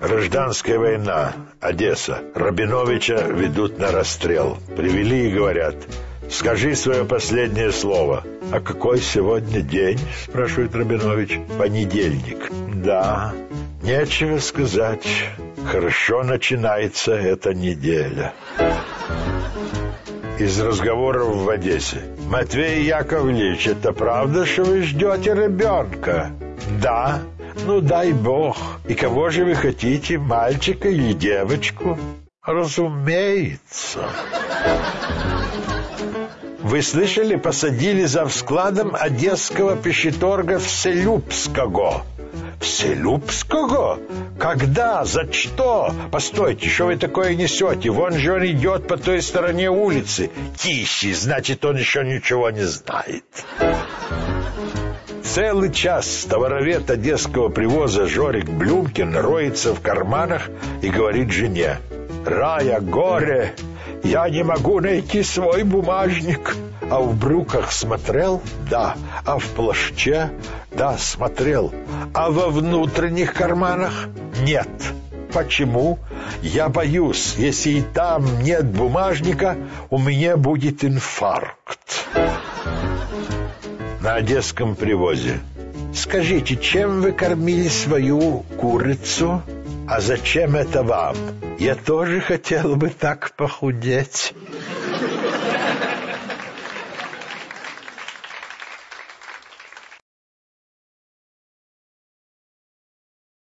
Гражданская война. Одесса. Рабиновича ведут на расстрел. Привели и говорят, скажи свое последнее слово. А какой сегодня день? Спрашивает Рабинович. Понедельник. Да, нечего сказать. Хорошо начинается эта неделя. Из разговоров в Одессе. Матвей Яковлевич, это правда, что вы ждете ребенка? Да. Ну, дай бог. И кого же вы хотите, мальчика или девочку? Разумеется. Вы слышали, посадили за складом одесского пищеторга Вселюбского. Вселюбского? Когда? За что? Постойте, что вы такое несете? Вон же он идет по той стороне улицы. Тише, значит, он еще ничего не знает. Целый час товаровед одесского привоза Жорик Блюмкин роется в карманах и говорит жене. «Рая, горе! Я не могу найти свой бумажник!» А в брюках смотрел? Да. А в плаще? Да, смотрел. А во внутренних карманах? Нет. Почему? Я боюсь, если и там нет бумажника, у меня будет инфаркт на одесском привозе. Скажите, чем вы кормили свою курицу? А зачем это вам? Я тоже хотел бы так похудеть.